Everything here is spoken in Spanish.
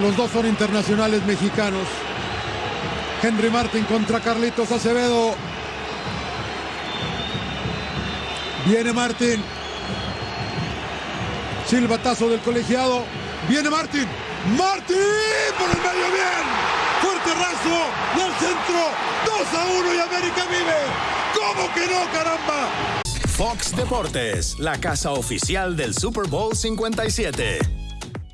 Los dos son internacionales mexicanos. Henry Martin contra Carlitos Acevedo. Viene Martin. Silbatazo del colegiado. Viene Martin. Martin por el medio bien. Fuerte raso del centro. 2 a 1 y América vive. ¿Cómo que no, caramba? Fox Deportes, la casa oficial del Super Bowl 57.